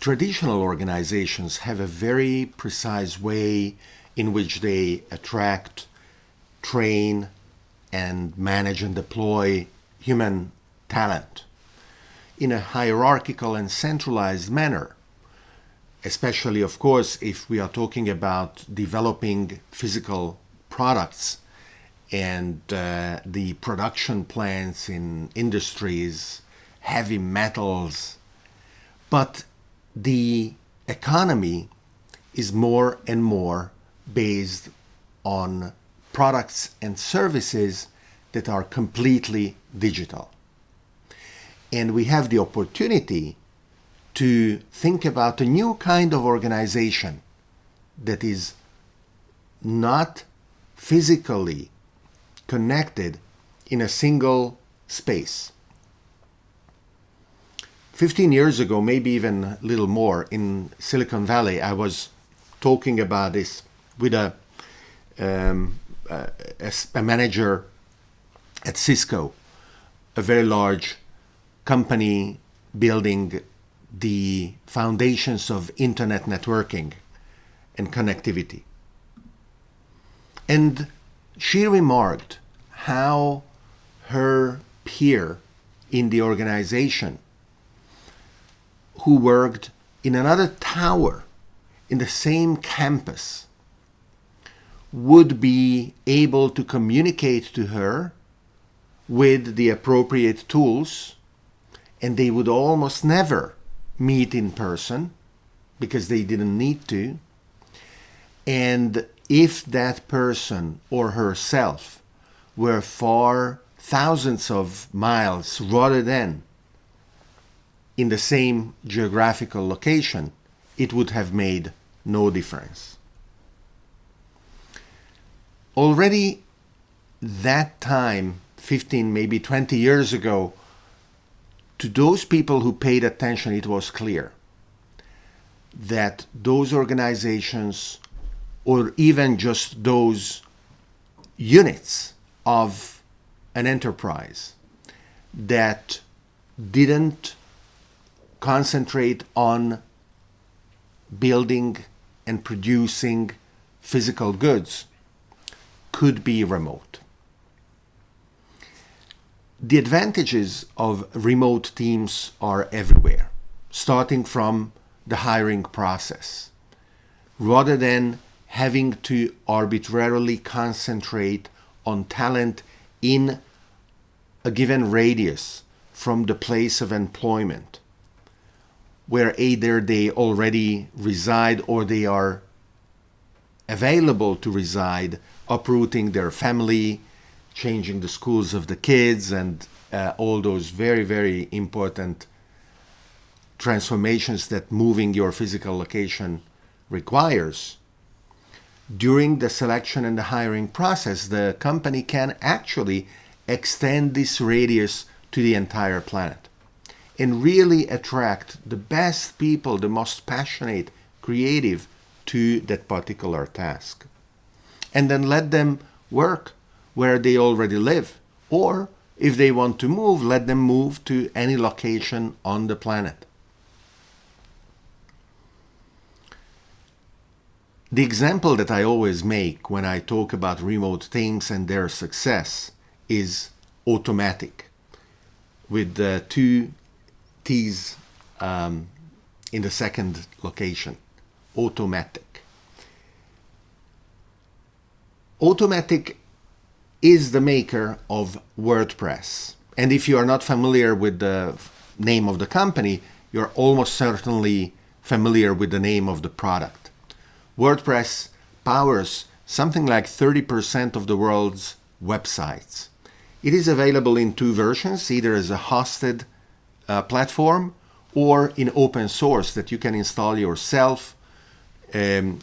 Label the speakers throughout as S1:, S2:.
S1: traditional organizations have a very precise way in which they attract, train, and manage and deploy human talent in a hierarchical and centralized manner. Especially, of course, if we are talking about developing physical products and uh, the production plants in industries, heavy metals. But the economy is more and more based on products and services that are completely digital. And we have the opportunity to think about a new kind of organization that is not physically connected in a single space. 15 years ago, maybe even a little more, in Silicon Valley, I was talking about this with a, um, a, a manager at Cisco, a very large company building the foundations of internet networking and connectivity. And she remarked how her peer in the organization who worked in another tower in the same campus would be able to communicate to her with the appropriate tools and they would almost never meet in person because they didn't need to. And if that person or herself were far thousands of miles rather than in the same geographical location, it would have made no difference. Already that time, 15, maybe 20 years ago, to those people who paid attention, it was clear that those organizations or even just those units of an enterprise that didn't concentrate on building and producing physical goods could be remote. The advantages of remote teams are everywhere, starting from the hiring process. Rather than having to arbitrarily concentrate on talent in a given radius from the place of employment, where either they already reside or they are available to reside, uprooting their family, changing the schools of the kids, and uh, all those very, very important transformations that moving your physical location requires. During the selection and the hiring process, the company can actually extend this radius to the entire planet and really attract the best people, the most passionate, creative to that particular task. And then let them work where they already live. Or if they want to move, let them move to any location on the planet. The example that I always make when I talk about remote teams and their success is Automattic with the two T's um, in the second location, Automattic. Automattic is the maker of WordPress. And if you are not familiar with the name of the company, you're almost certainly familiar with the name of the product. WordPress powers something like 30% of the world's websites. It is available in two versions, either as a hosted uh, platform or in open source that you can install yourself um,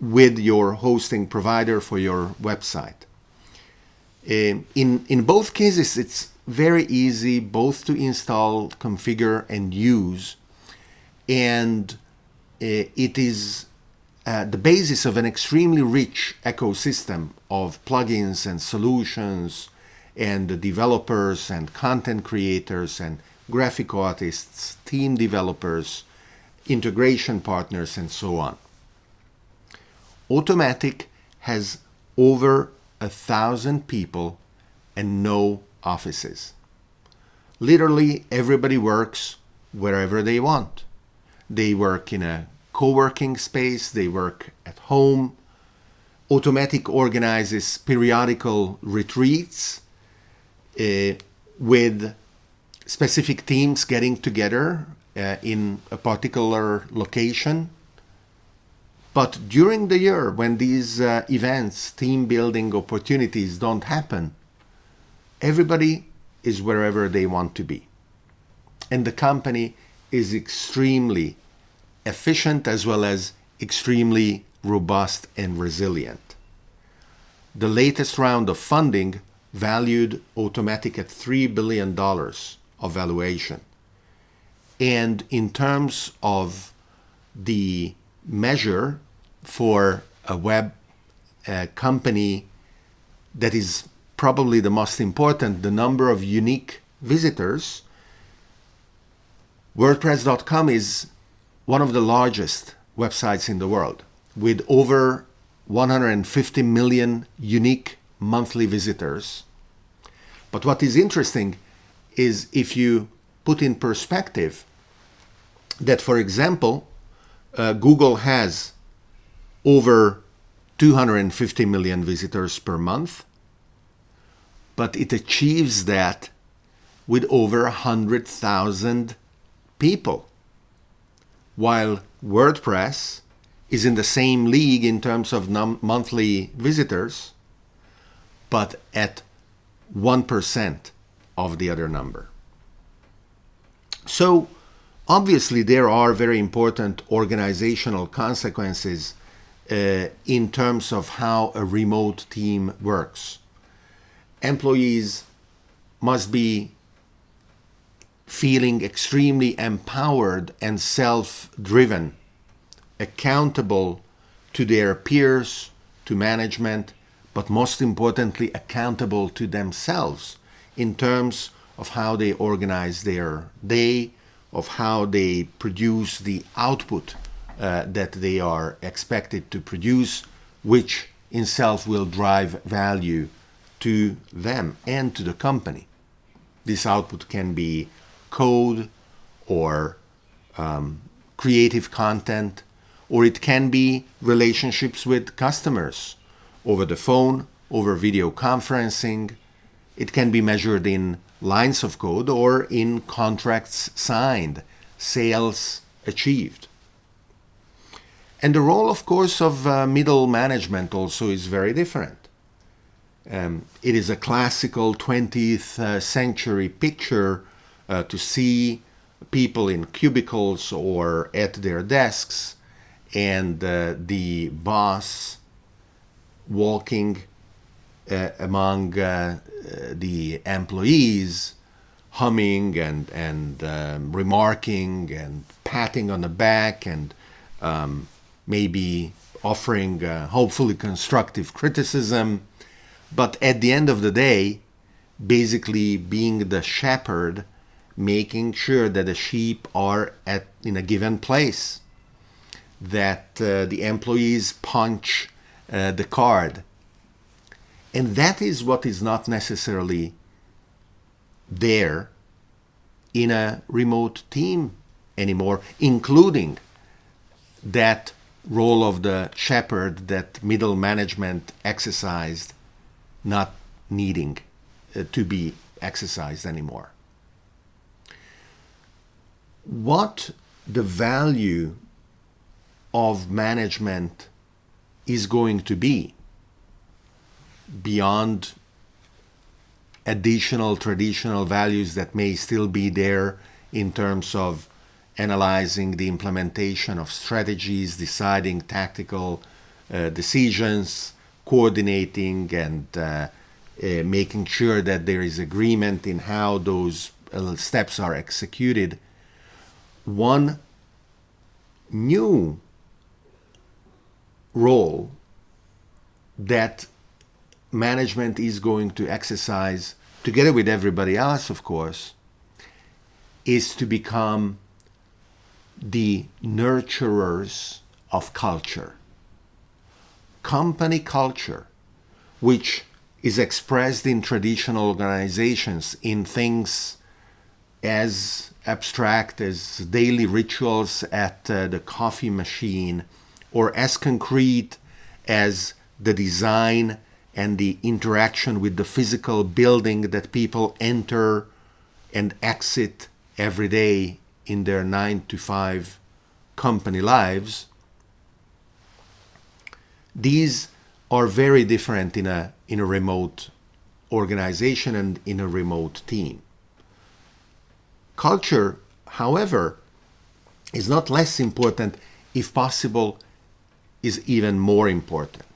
S1: with your hosting provider for your website. Um, in, in both cases, it's very easy both to install, configure, and use. And uh, it is uh, the basis of an extremely rich ecosystem of plugins and solutions and developers and content creators and graphic artists, team developers, integration partners, and so on. Automattic has over a thousand people and no offices. Literally, everybody works wherever they want. They work in a co working space, they work at home. Automattic organizes periodical retreats uh, with specific teams getting together uh, in a particular location. But during the year, when these uh, events, team building opportunities don't happen, everybody is wherever they want to be. And the company is extremely efficient as well as extremely robust and resilient. The latest round of funding valued Automattic at $3 billion of valuation. And in terms of the measure for a web uh, company that is probably the most important, the number of unique visitors, WordPress.com is one of the largest websites in the world with over 150 million unique monthly visitors. But what is interesting is if you put in perspective that, for example, uh, Google has over 250 million visitors per month, but it achieves that with over 100,000 people. While WordPress is in the same league in terms of monthly visitors, but at 1% of the other number. So, obviously, there are very important organizational consequences uh, in terms of how a remote team works. Employees must be feeling extremely empowered and self driven, accountable to their peers, to management, but most importantly, accountable to themselves in terms of how they organize their day, of how they produce the output uh, that they are expected to produce, which in self will drive value to them and to the company. This output can be code or um, creative content, or it can be relationships with customers over the phone, over video conferencing. It can be measured in lines of code or in contracts signed, sales achieved. And the role, of course, of uh, middle management also is very different. Um, it is a classical 20th uh, century picture uh, to see people in cubicles or at their desks and uh, the boss walking uh, among uh, the employees humming and and um, remarking and patting on the back and um, maybe offering uh, hopefully constructive criticism. But at the end of the day basically being the shepherd making sure that the sheep are at in a given place that uh, the employees punch uh, the card and that is what is not necessarily there in a remote team anymore, including that role of the shepherd that middle management exercised not needing uh, to be exercised anymore. What the value of management is going to be beyond additional traditional values that may still be there in terms of analyzing the implementation of strategies, deciding tactical uh, decisions, coordinating and uh, uh, making sure that there is agreement in how those uh, steps are executed. One new role that management is going to exercise, together with everybody else, of course, is to become the nurturers of culture. Company culture, which is expressed in traditional organizations in things as abstract as daily rituals at uh, the coffee machine or as concrete as the design and the interaction with the physical building that people enter and exit every day in their nine to five company lives, these are very different in a, in a remote organization and in a remote team. Culture, however, is not less important, if possible, is even more important.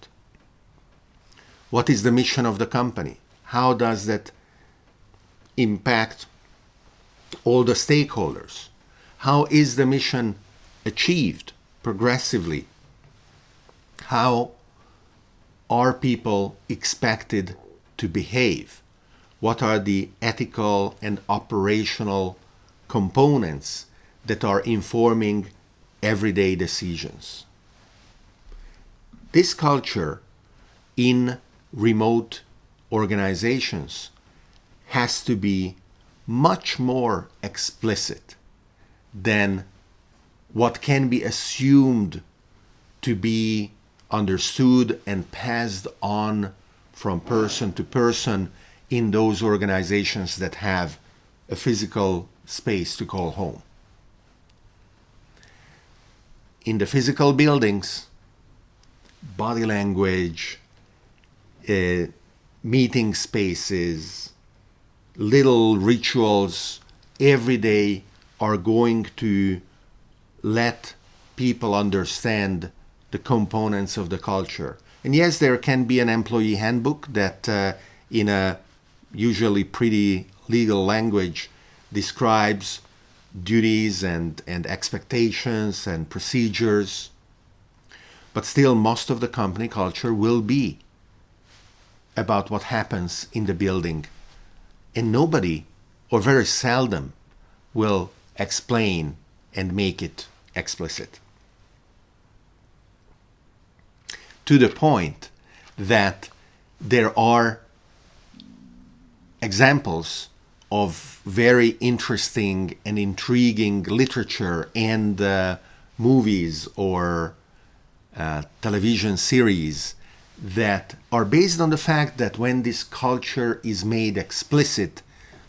S1: What is the mission of the company? How does that impact all the stakeholders? How is the mission achieved progressively? How are people expected to behave? What are the ethical and operational components that are informing everyday decisions? This culture in remote organizations has to be much more explicit than what can be assumed to be understood and passed on from person to person in those organizations that have a physical space to call home. In the physical buildings, body language, uh, meeting spaces, little rituals every day are going to let people understand the components of the culture. And yes, there can be an employee handbook that, uh, in a usually pretty legal language, describes duties and, and expectations and procedures. But still, most of the company culture will be about what happens in the building. And nobody, or very seldom, will explain and make it explicit. To the point that there are examples of very interesting and intriguing literature and uh, movies or uh, television series that are based on the fact that when this culture is made explicit,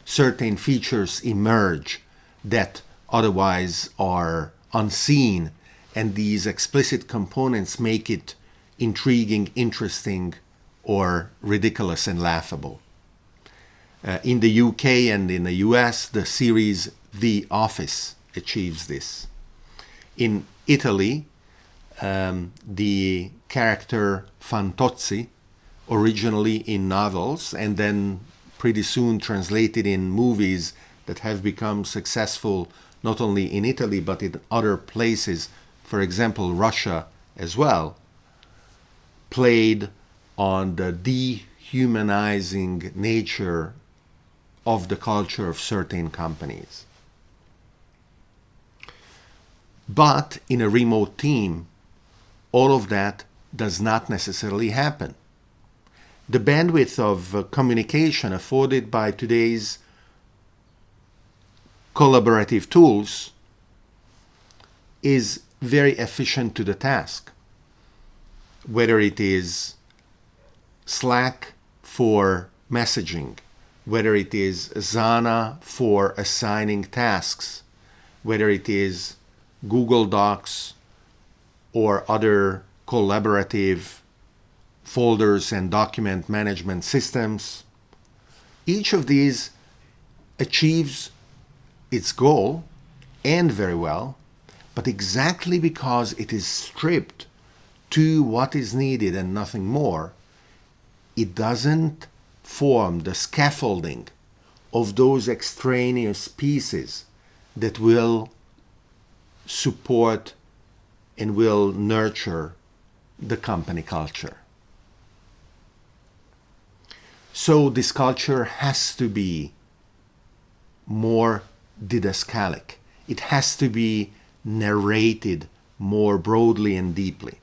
S1: certain features emerge that otherwise are unseen, and these explicit components make it intriguing, interesting, or ridiculous and laughable. Uh, in the UK and in the US, the series The Office achieves this. In Italy, um, the character Fantozzi, originally in novels and then pretty soon translated in movies that have become successful not only in Italy but in other places, for example, Russia as well, played on the dehumanizing nature of the culture of certain companies. But in a remote team, all of that does not necessarily happen. The bandwidth of uh, communication afforded by today's collaborative tools is very efficient to the task. Whether it is Slack for messaging, whether it is Asana for assigning tasks, whether it is Google Docs or other collaborative folders and document management systems. Each of these achieves its goal and very well, but exactly because it is stripped to what is needed and nothing more, it doesn't form the scaffolding of those extraneous pieces that will support and will nurture the company culture. So this culture has to be more didascalic. It has to be narrated more broadly and deeply.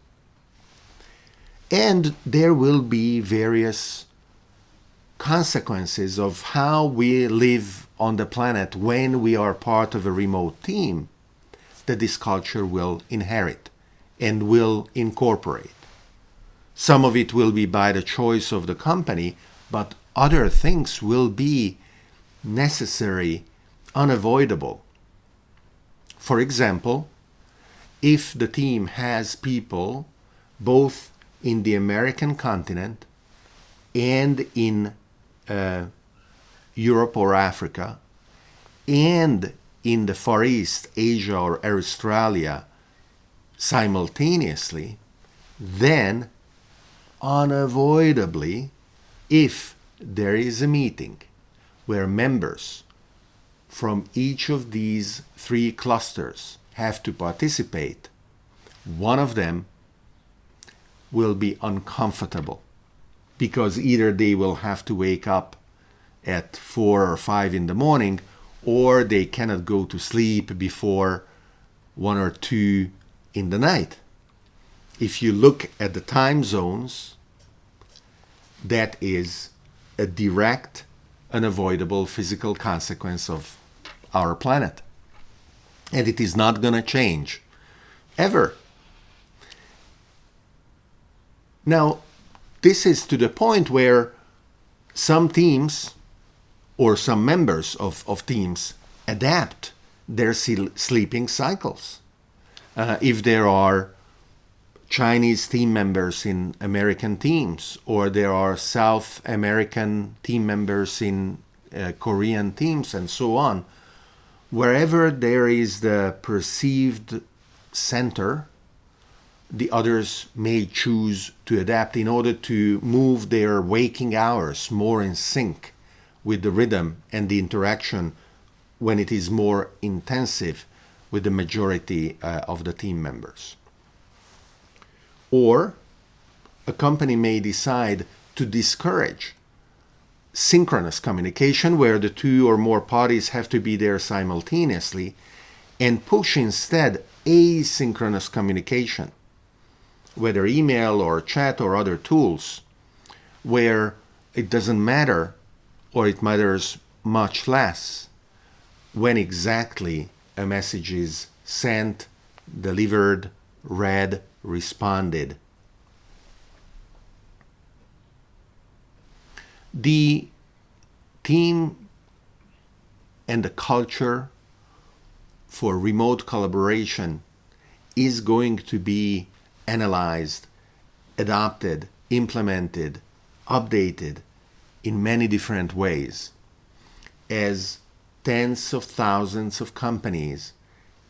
S1: And there will be various consequences of how we live on the planet when we are part of a remote team that this culture will inherit and will incorporate. Some of it will be by the choice of the company, but other things will be necessary, unavoidable. For example, if the team has people both in the American continent and in uh, Europe or Africa and in the Far East, Asia or Australia simultaneously, then unavoidably, if there is a meeting where members from each of these three clusters have to participate, one of them will be uncomfortable because either they will have to wake up at four or five in the morning or they cannot go to sleep before one or two in the night. If you look at the time zones, that is a direct, unavoidable physical consequence of our planet. And it is not going to change ever. Now, this is to the point where some teams or some members of, of teams adapt their sleeping cycles. Uh, if there are Chinese team members in American teams, or there are South American team members in uh, Korean teams, and so on. Wherever there is the perceived center, the others may choose to adapt in order to move their waking hours more in sync with the rhythm and the interaction when it is more intensive with the majority uh, of the team members. Or a company may decide to discourage synchronous communication where the two or more parties have to be there simultaneously and push instead asynchronous communication, whether email or chat or other tools, where it doesn't matter or it matters much less when exactly a message is sent, delivered, read, responded. The team and the culture for remote collaboration is going to be analyzed, adopted, implemented, updated in many different ways as tens of thousands of companies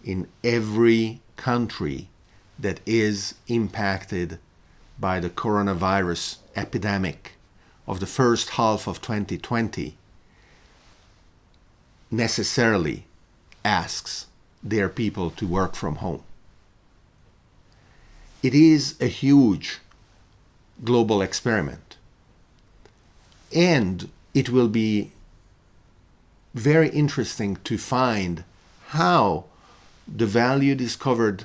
S1: in every country that is impacted by the coronavirus epidemic of the first half of 2020 necessarily asks their people to work from home. It is a huge global experiment. And it will be very interesting to find how the value discovered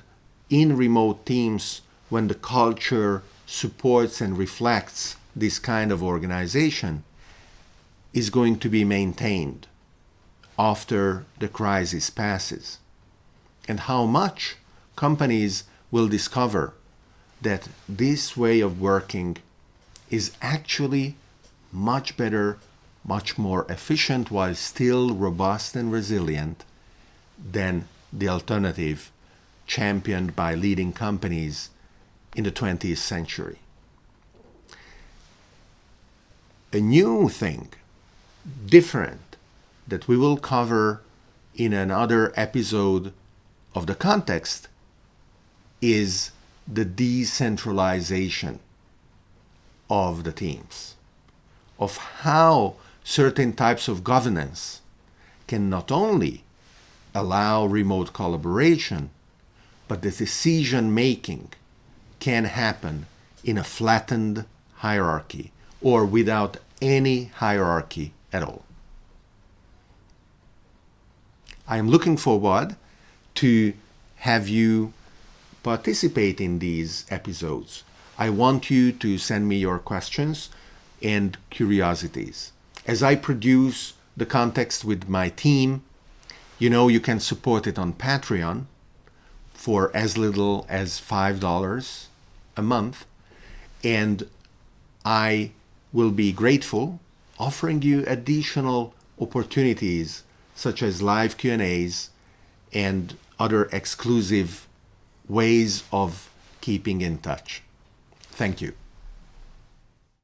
S1: in remote teams when the culture supports and reflects this kind of organization is going to be maintained after the crisis passes. And how much companies will discover that this way of working is actually much better, much more efficient while still robust and resilient than the alternative championed by leading companies in the 20th century. A new thing, different, that we will cover in another episode of the context is the decentralization of the teams, of how certain types of governance can not only allow remote collaboration, but the decision making can happen in a flattened hierarchy or without any hierarchy at all. I am looking forward to have you participate in these episodes. I want you to send me your questions and curiosities. As I produce the context with my team, you know you can support it on Patreon for as little as $5 a month. And I will be grateful offering you additional opportunities such as live Q&As and other exclusive ways of keeping in touch. Thank you.